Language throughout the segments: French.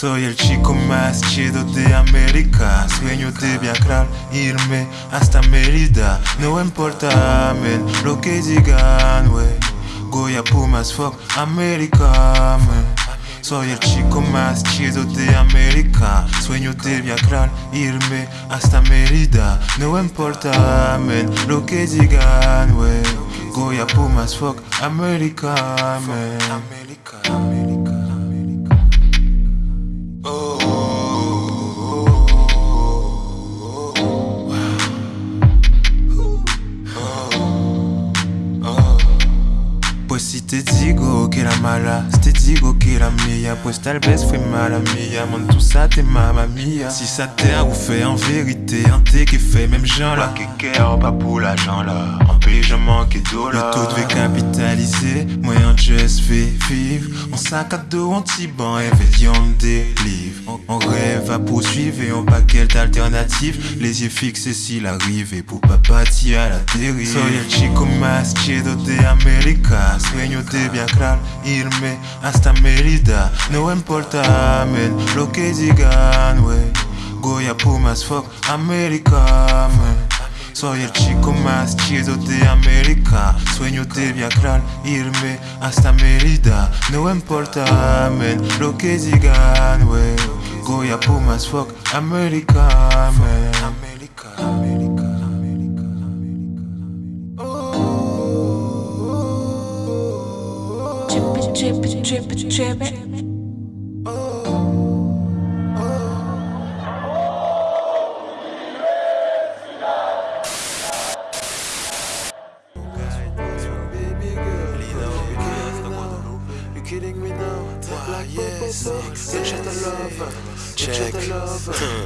Soy el chico más chido de América. Sueño de viajar, irme hasta Mérida. No importa, men, lo que digan, wey. Goya Pumas, fuck América, man Soy el chico más chido de América. Sueño de viajar, irme hasta Mérida. No importa, men, lo que digan, wey. Goya Pumas, fuck América, man te digo que era mala, te digo que era mía, pues tal vez fue mala mía, mon tout ça t'es mamma mia. Si ça t'a ou fait en vérité, un thé qui fait même gens là. Cœur, pas pour l'argent là. En pays, je manque d'eau là. Le taux devait capitaliser, moyen just fait vivre. En sac à dos, anti-ban, et on délivre. On, on rêve à poursuivre et on paquet d'alternatives. Les yeux fixés s'il arrive et pour pas partir à la dérive. Soy el chico más chido de América. Sueño de viajar, irme hasta Mérida. No importa, men, lo que digan, wey. Goya Pumas, fuck América. Soy el chico más chido de América Sueño de viajar, irme hasta Mérida No importa, men, lo que digan, wey Goya Pumas, fuck América, Trip, trip, trip. Oh. Oh. Kidding me now? Like yes, love, check.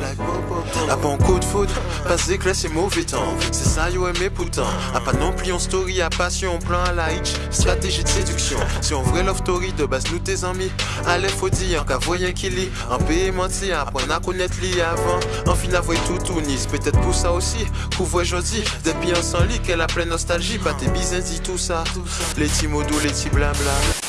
Like Bobo A bon coup de foudre, passe d'éclat c'est mauvais temps. C'est ça yo aimé pourtant. A pas non plus en story, à passion, plan à la hitch Stratégie de séduction. Si on vrai love story de base nous tes amis. Allez faut dire qu'à voyer qu'il lit En pays menti, apprendre à connaître li avant. En fin avouer tout tout nice. Peut-être pour ça aussi, couvre jodi Depuis un sans lit qu'elle a pleine nostalgie. Pas tes bisins dit tout ça. Les petits mots doux, les petits blabla